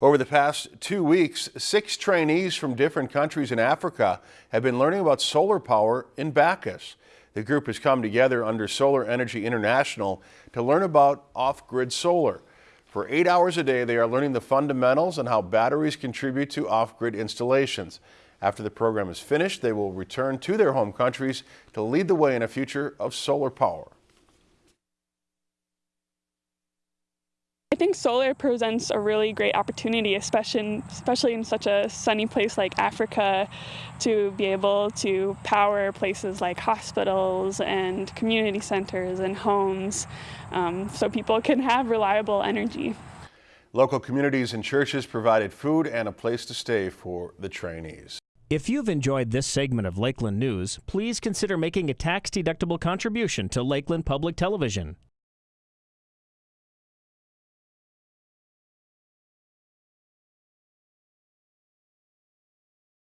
Over the past two weeks, six trainees from different countries in Africa have been learning about solar power in Backus. The group has come together under Solar Energy International to learn about off-grid solar. For eight hours a day, they are learning the fundamentals and how batteries contribute to off-grid installations. After the program is finished, they will return to their home countries to lead the way in a future of solar power. I think solar presents a really great opportunity, especially in, especially in such a sunny place like Africa, to be able to power places like hospitals and community centers and homes um, so people can have reliable energy. Local communities and churches provided food and a place to stay for the trainees. If you've enjoyed this segment of Lakeland News, please consider making a tax-deductible contribution to Lakeland Public Television.